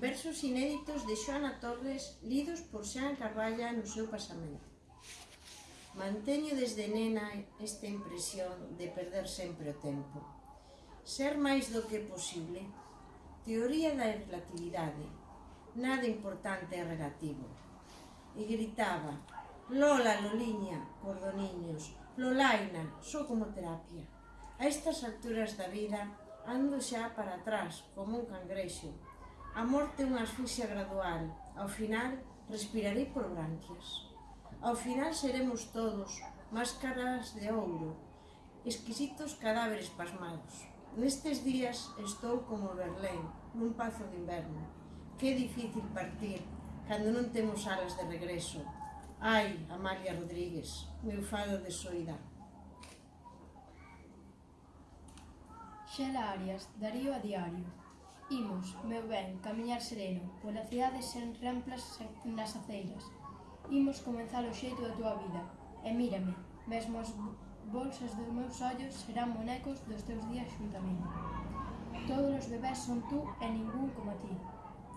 Versos inéditos de Xoana Torres lidos por Xan Carballa no seu pasamento. Manteño desde nena esta impresión de perder sempre o tempo. Ser máis do que posible. Teoría da relatividade. Nada importante é relativo. E gritaba, Lola, Loliña, Cordoniños, Lolaina, só como terapia. A estas alturas da vida ando xa para atrás como un cangrexo A morte é unha asfixia gradual. Ao final, respirarei por branquias. Ao final seremos todos máscaras de ouro, exquisitos cadáveres pasmados. Nestes días estou como Berlén, nun pazo de inverno. Que difícil partir, cando non temos alas de regreso. Ai, Amalia Rodríguez, meu fado de soidade. Xela Arias, Darío a Diario. Imos, meu ben, camiñar sereno, pola cidade sen remplas nas aceiras. Imos comenzar o xeito da túa vida, e mírame, mesmo as bolsas dos meus ollos serán monecos dos teus días xuntamente. Todos os bebés son tú e ningún como ti.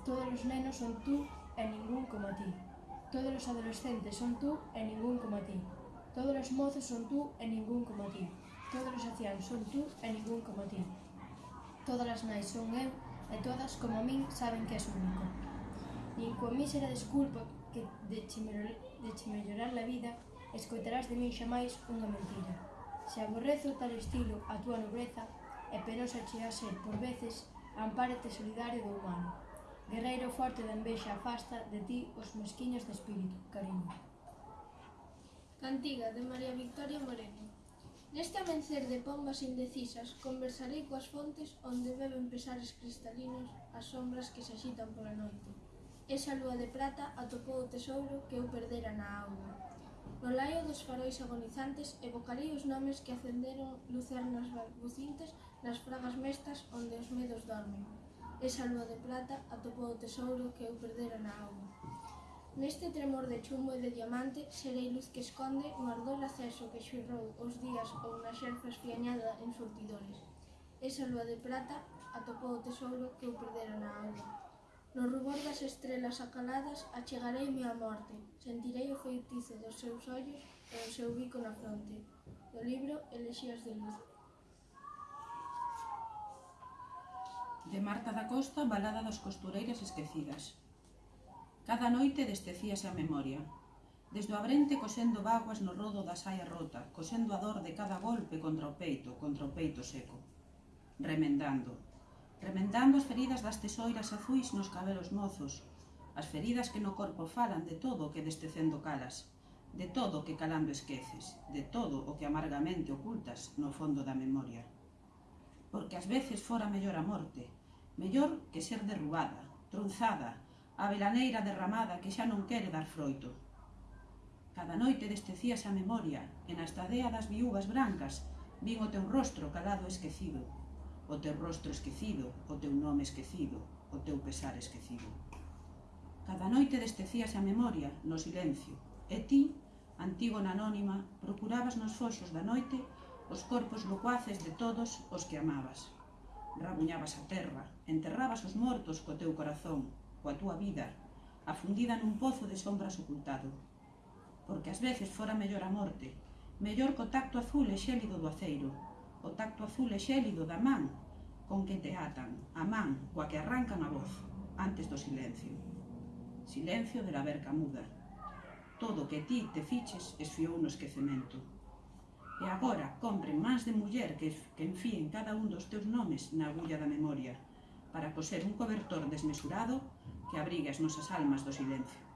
Todos os nenos son tú e ningún como ti. Todos os adolescentes son tú e ningún como ti. Todos os mozos son tú e ningún como ti. Todos os ancianos son tú e ningún como ti. Todas as nais son eu e todas, como min, saben que és único. Nin coa mísera desculpa que de che, mellorar, de che mellorar la vida, escoitarás de min xa máis unha mentira. Se aborrezo tal estilo a túa nobreza, e penosa che a ser, por veces, ampárate solidario do humano. Guerreiro forte da envexa afasta de ti os mesquiños de espírito, cariño. Cantiga de María Victoria Moreno Neste amencer de pombas indecisas conversarei coas fontes onde beben pesares cristalinos as sombras que se axitan pola noite. Esa lúa de prata atopou o tesouro que eu perdera na auga. No laio dos farois agonizantes evocarei os nomes que acenderon lucernas balbucintes nas fragas mestas onde os medos dormen. Esa lúa de prata atopou o tesouro que eu perdera na auga. Neste tremor de chumbo e de diamante serei luz que esconde un ardor aceso que xurrou os días ou na xerfa esfiañada en surtidores. Esa lúa de prata atopou o tesouro que eu perdera na alma. No rubor das estrelas acaladas achegareime a morte, sentirei o feitizo dos seus ollos e o seu bico na fronte. Do libro Elexías de Luz. De Marta da Costa, Balada das Costureiras Esquecidas. Cada noite destecíase a memoria. Desde o abrente cosendo vaguas no rodo da saia rota, cosendo a dor de cada golpe contra o peito, contra o peito seco. Remendando. Remendando as feridas das tesoiras azuis nos cabelos mozos, as feridas que no corpo falan de todo o que destecendo calas, de todo o que calando esqueces, de todo o que amargamente ocultas no fondo da memoria. Porque ás veces fora mellor a morte, mellor que ser derrubada, tronzada, a velaneira derramada que xa non quere dar froito. Cada noite destecíase a memoria e na estadea das viúvas brancas vin o teu rostro calado esquecido, o teu rostro esquecido, o teu nome esquecido, o teu pesar esquecido. Cada noite destecíase a memoria no silencio e ti, antígona anónima, procurabas nos foxos da noite os corpos locuaces de todos os que amabas. Rabuñabas a terra, enterrabas os mortos co teu corazón, coa túa vida, afundida nun pozo de sombras ocultado. Porque ás veces fora mellor a morte, mellor co tacto azul e xélido do aceiro, o tacto azul e xélido da man con que te atan, a man coa que arrancan a voz, antes do silencio. Silencio de la verca muda. Todo que ti te fiches esfiou no esquecemento. E agora compren máis de muller que, que enfíen cada un dos teus nomes na agulla da memoria, para coser un cobertor desmesurado que abrigue as nosas almas do silencio.